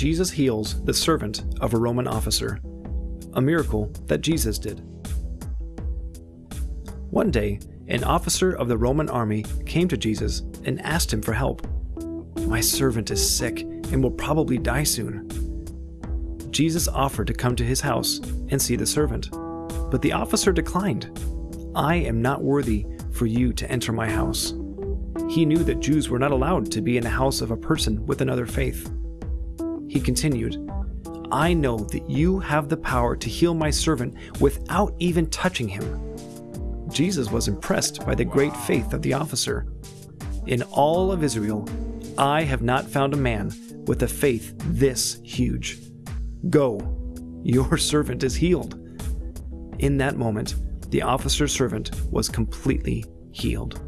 Jesus heals the servant of a Roman officer, a miracle that Jesus did. One day, an officer of the Roman army came to Jesus and asked him for help. My servant is sick and will probably die soon. Jesus offered to come to his house and see the servant, but the officer declined. I am not worthy for you to enter my house. He knew that Jews were not allowed to be in the house of a person with another faith. He continued, I know that you have the power to heal my servant without even touching him. Jesus was impressed by the great faith of the officer. In all of Israel, I have not found a man with a faith this huge. Go, your servant is healed. In that moment, the officer's servant was completely healed.